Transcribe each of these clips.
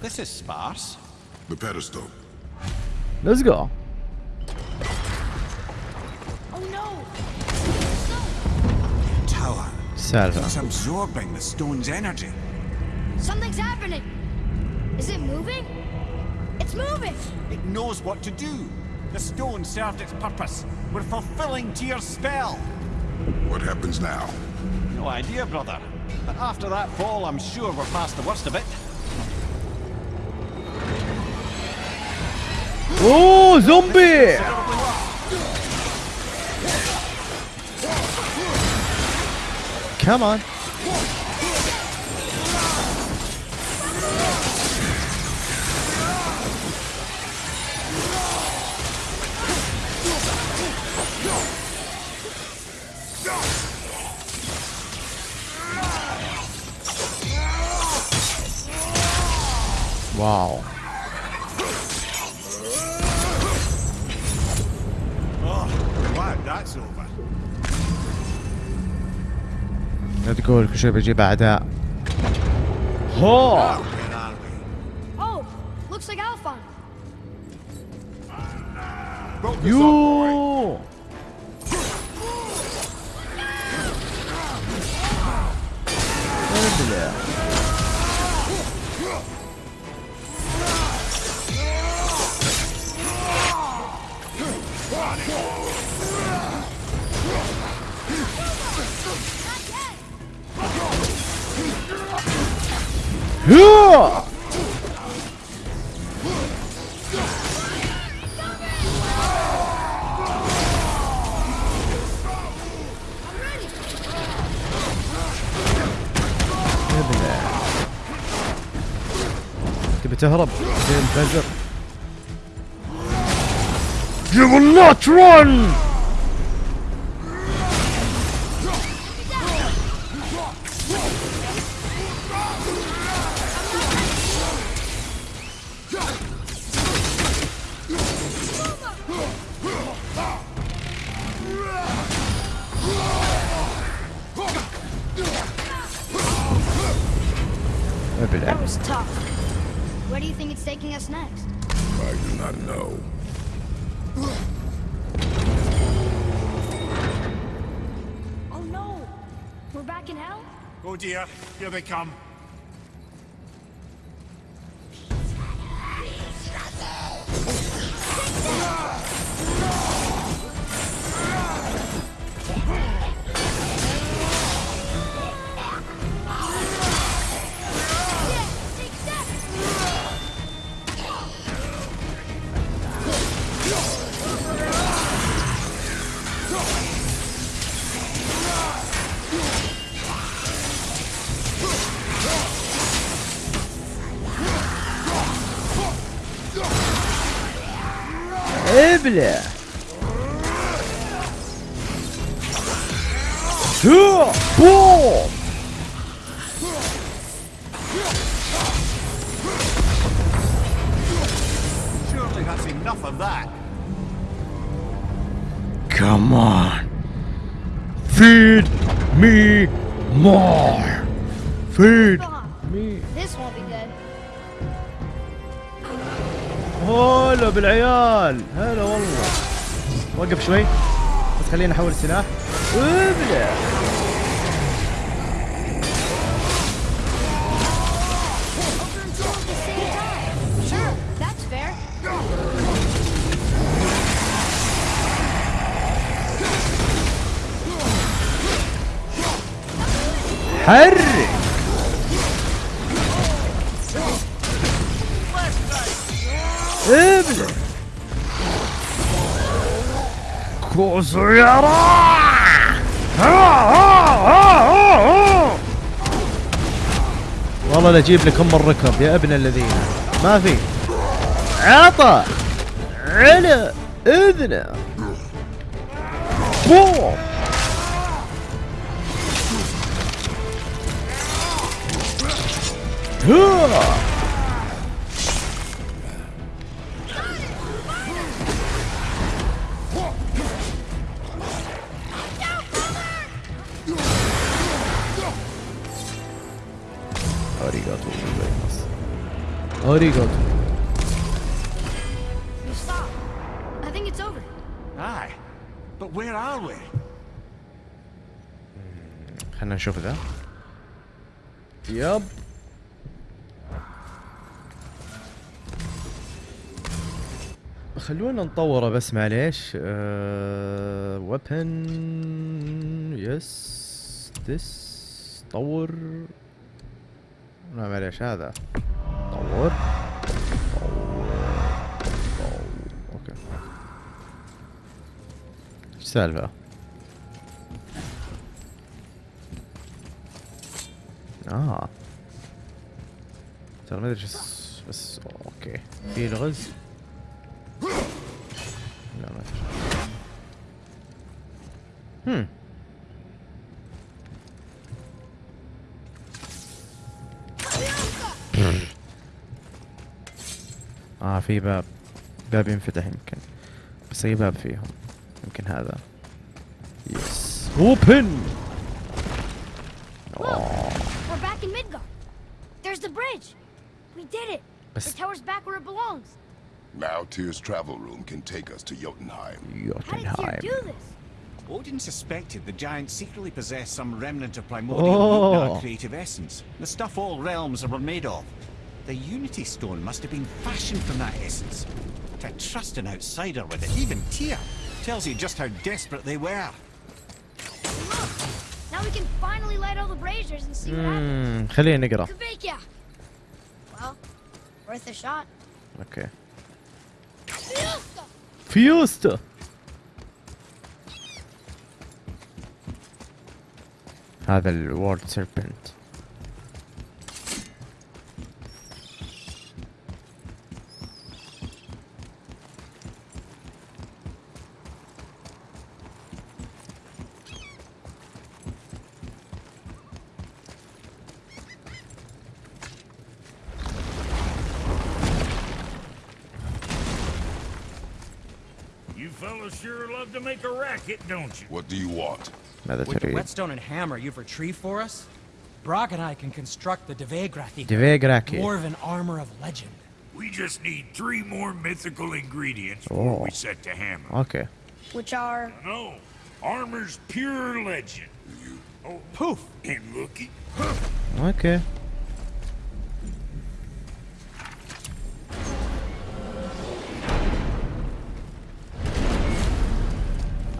This is sparse. The pedestal. Let's go. Oh no! Tower. Sarah. It's absorbing the stone's energy. Something's happening. Is it moving? It's moving. It knows what to do. The stone served its purpose. We're fulfilling your spell. What happens now? No idea, brother. But after that fall, I'm sure we're past the worst of it. 오 좀비 Come on 와우 wow. تقول كل شوي بجيب اعداء هو! Oh, يو! تبي تهرب زي الفجر You will not run! We're back in hell? Oh dear, here they come. Take Waffele. Boom! Surely that's enough of that. Come on. Feed me more. Feed me. This will be. هلا بالعيال. هلا والله. وقف شوي. بس خليني أحول السلاح ابلع. حرك. ابلع كوسيرا والله لا أجيب لك ام الركب يا ابن الذين. ما في. عطى على اذنه بوم. هو we? خلنا نشوف ذا يب خلونا نطوره بس معليش. أه... ويبن يس ديس طور. لا معليش هذا. طور طور طور اوكي ايش السالفة؟ اه ترى ما ادري بس بس اوكي في الغز لا ما ادري هم اه في باب باب ينفتح يمكن بس اي باب فيهم يمكن هذا يس اوبن We're back in Midgard. There's the bridge. We did it. But- The tower's back where it belongs. Now Tyr's travel room can take us to Jotunheim. How did Tyr Jotunheim do this? Odin suspected the giant secretly possessed some remnant of primordial Oh. oh. creative essence. The stuff all realms were made of. The Unity Stone must have been fashioned from that essence. To trust an outsider with it, even Tyr, tells you just how desperate they were. Look. Now we can finally light all the braziers and see what happens. مم، خلينا نقرا Kveikja. Well, worth a shot. اوكي فيوستا هذا الورد سيربنت sure love to make a racket, don't you? What do you want? Another With the whetstone and hammer you've retrieved for us, Brok and I can construct the Devegrathi. Devegrathi. More of an armor of legend. We just need three more mythical ingredients oh. before we set to hammer. Okay. Which are? No, armor's pure legend. Oh, poof! And looky. Okay.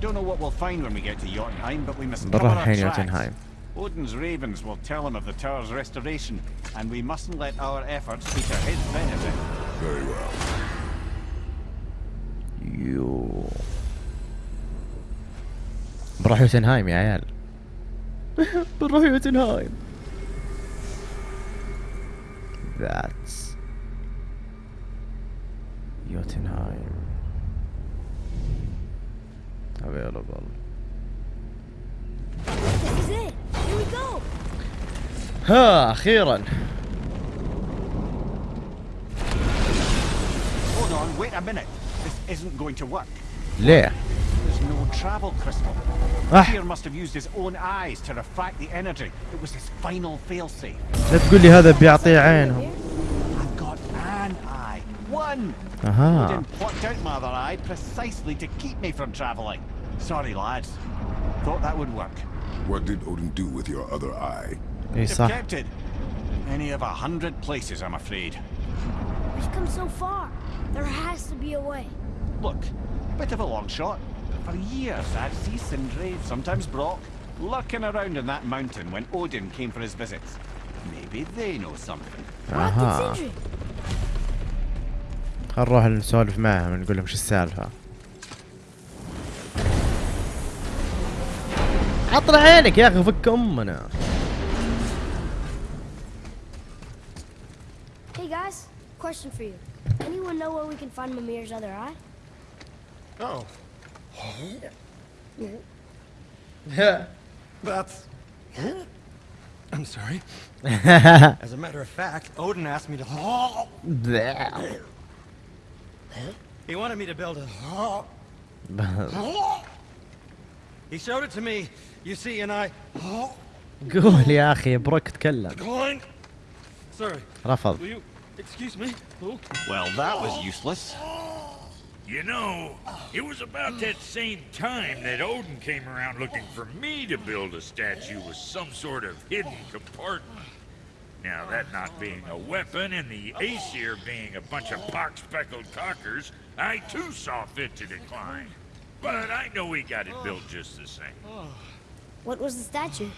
don't know what we'll find when we get to Jotunheim, but we must cover بنروح our الحين tracks. يوتنهايم Odin's ravens will tell him of the tower's restoration, and we mustn't let our efforts be to his benefit. Very well. يو بنروح يوتنهايم يا عيال بنروح يوتنهايم That's يوتنهايم available. ها أخيرا Hold on, wait a minute. This isn't going to work. ليه؟ There's no travel crystal. Ah. Tyr must have used his own eyes to refract the energy. It was his final failsafe. لا تقول لي هذا بيعطيه عينهم I've got an eye. One! أها Odin plucked out my other eye precisely to keep me from travelling. Sorry, lads. Thought that would work. What did Odin do with your other eye? He's kept it. Any of a hundred places, I'm afraid. We've come so far. There has to be a way. Look, bit of a long shot. For years, I've seen Sindri, sometimes Brok, lurking around in that mountain when Odin came for his visits. Maybe they know something. اها نروح نسولف معهم نقول لهم شو السالفه عطنا عينك يا اخي فك امنا Hey guys, question for you. Anyone know where we can find Mimir's other eye? Oh, that's. I'm sorry. As a matter of fact, Odin asked me to. He wanted me to build a. He showed it to me, you see, and I. قول يا اخي بروك تكلم Going. Sorry. رفض Will you Excuse me. Who? Well, that was useless. You know, it was about that same time that Odin came around looking for me to build a statue with some sort of hidden compartment. Now, that not being a weapon and the Aesir being a bunch of pock-speckled cockers, I too saw fit to decline. But I know he got it built just the same. What was the statue?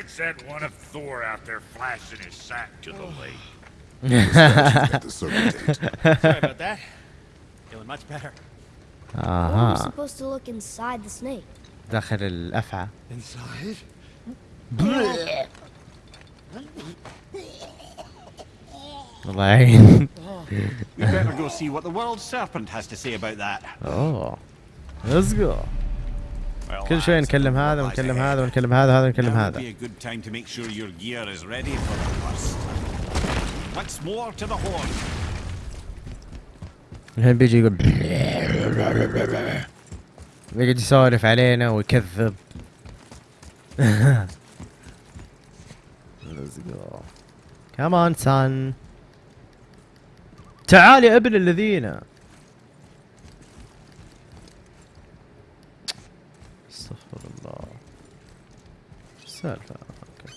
It's that one of Thor out there flashing his sack to the lake. At the circle date. Sorry about that. Feeling much better. We were اها supposed to look inside the snake. داخل الافعى Inside? الله يعين We better go see what the world serpent has to say about that. اوه ليتس جو Well, كل شوي that's نكلم what هذا lies ونكلم ahead. هذا ونكلم هذا وهذا ونكلم Now would هذا be a good time to make sure your gear is ready for the worst. Once more to the horn. الحين بيجي يقول بيقعد يسولف علينا ويكذب Let's go. Come on son تعال يا ابن الذين. استغفر الله. أوكي.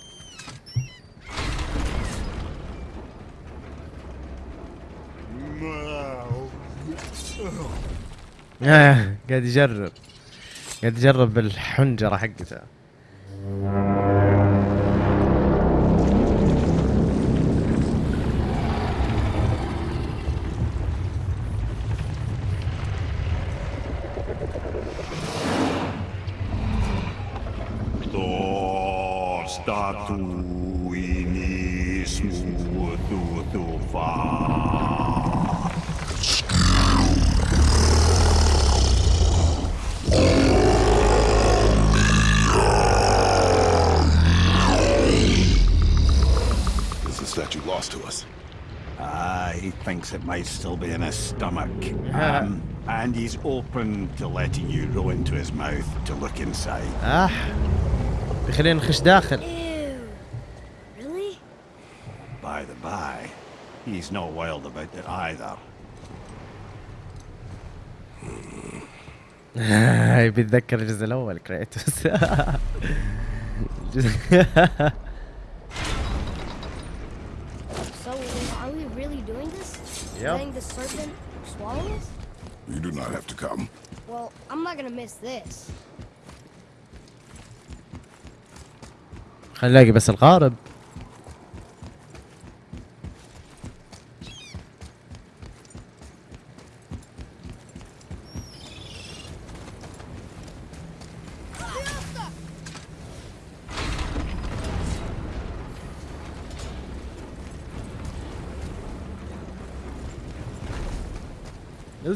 آه، قاعد يجرب. قاعد يجرب بالحنجرة حقته. statue lost to us. Ah, uh, he thinks it might still be in his stomach. Um, and he's open to letting you roll into his mouth to look inside. Ah, we gaan. he's not wild about it either. يبي يتذكر الجزء الاول كريتوس So, are we really doing this? Yep. Letting the serpent swallow us? You do not have to come. Well, I'm not gonna miss this. خلينا نلاقي بس القارب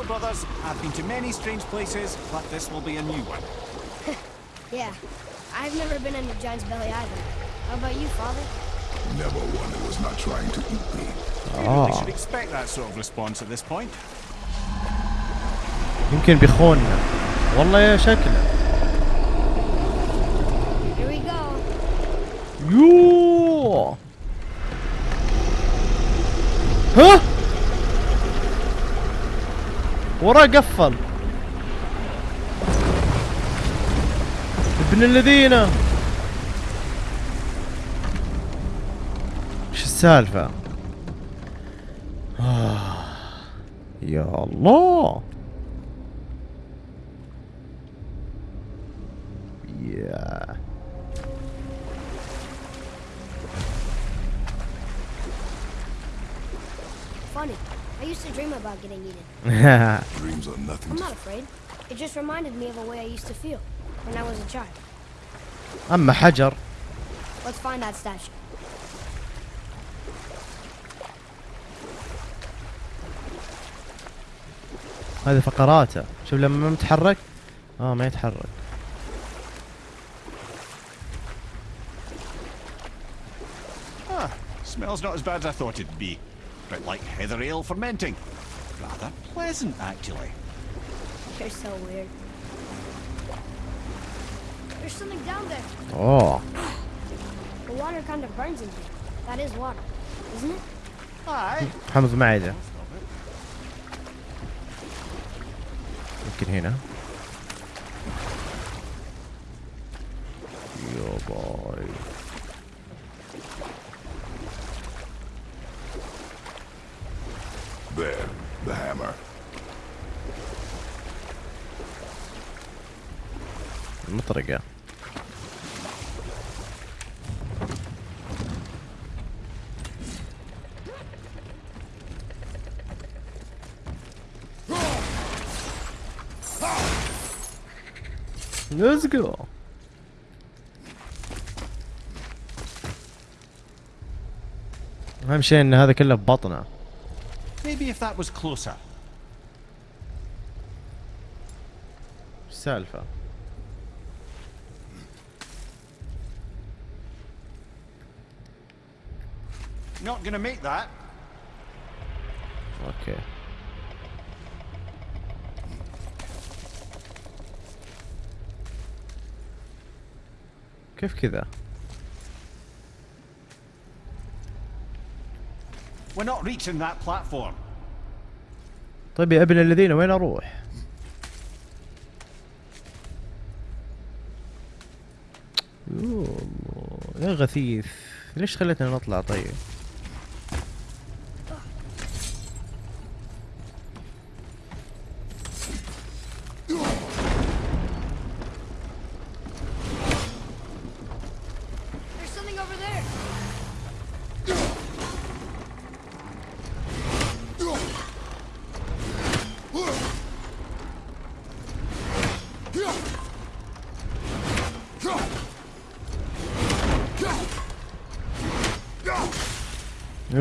Well, brothers, I've been to many strange places, but this will be a new one. Yeah. I've never been in a giant's belly either. How about you, father? Never one who was not trying to eat me. You really should expect that sort of response at this point. يمكن بيخوننا والله يا شكله Here we go. يوه وراه قفل. ابن الذين. إيش السالفة؟ آه. يا الله. Used to dream about getting eaten. Dreams are nothing I'm not afraid. It just reminded me of a way I used to feel when I was a child. اما حجر Let's find that statue. هذه فقراته شوف لما ما متحرك آه ما يتحرك Ah, smells not as bad as I thought it'd be. bit like heather ale fermenting. Rather pleasant, actually. You're so weird. There's something down there. Oh. the water kind of burns in here. That is water, isn't it? Aye. Comes major. Look at here now. Your boy. مطرقة Let's go. أهم شيء إن هذا كله ببطنه. Maybe if that was closer. إيش Not gonna make that. أوكي كيف كذا؟ We're not reaching that platform. طيب يا ابن الذين وين أروح؟ يا غثيث ليش خليتنا نطلع طيب؟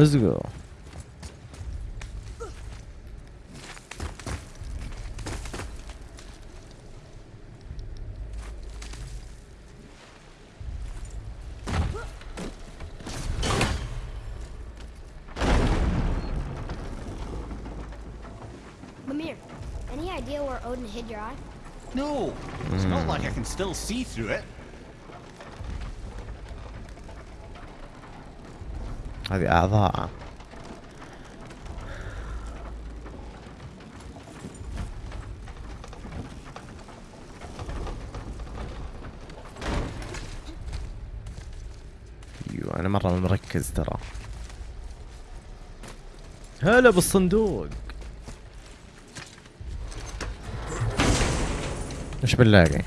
Let's go. Mimir, any idea where Odin hid your eye? No, it's not like I can still see through it. هذه أعضاء. أيوه أنا مرة مركز ترى. هلا بالصندوق. إيش بنلاقي؟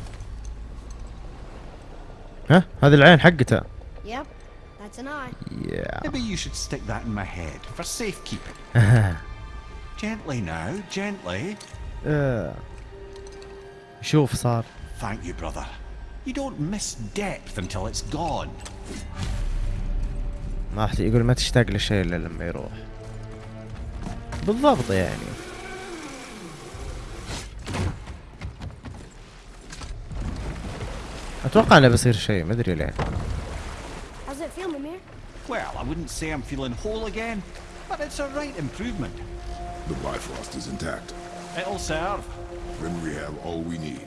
ها؟ هذه العين حقته. يا Maybe you should stick that in my head for safekeeping. Gently now, gently. آه. شوف صار Thank you, brother. You don't miss depth until it's gone. ما راح يقول ما تشتاق للشيء الا لما يروح بالضبط يعني أتوقع انه بيصير شيء ما ادري ليه How's it feel, Mimir? Well, I wouldn't say I'm feeling whole again, but it's a right improvement. The Bifrost is intact. It'll serve. Then we have all we need.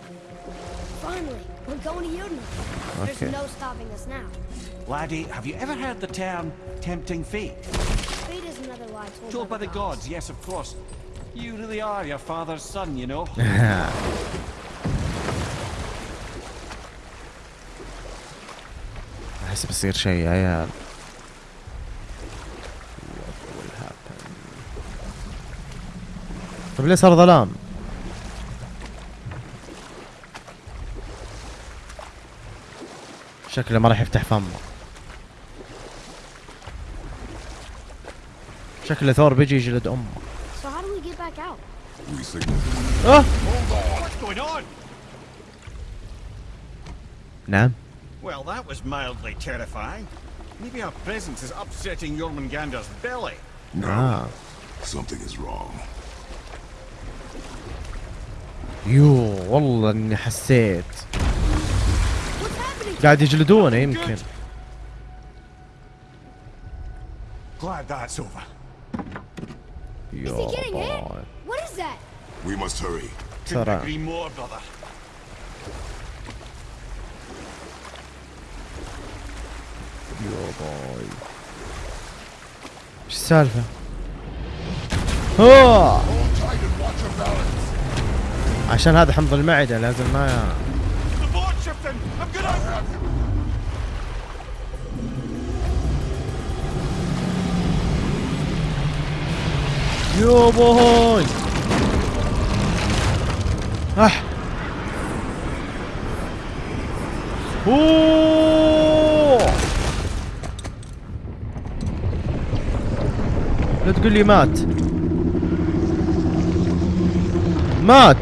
Finally, we're going to Jotunheim. There's Okay. no stopping us now. Laddie, have you ever heard the term tempting fate? Fate is another lie told, Told by the gods, yes, of course. You really are your father's son, you know. احس بيصير شيء يا عيال طيب ليه صار ظلام؟ شكله ما راح يفتح فمه شكله ثور بيجي يجلد امه So how do we get back We signal. آه? نعم Well, that was mildly terrifying. Maybe our presence is upsetting Jormungandr's belly. No. آه Something is wrong. يو والله إني حسيت. قاعد يجلدونه يمكن. يو ترى. يو باي. إيش السالفة؟ اوه عشان هذا حمض المعدة لازم ما. يا باي اح أوه. لا تقول لي مات. مات.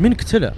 من قتله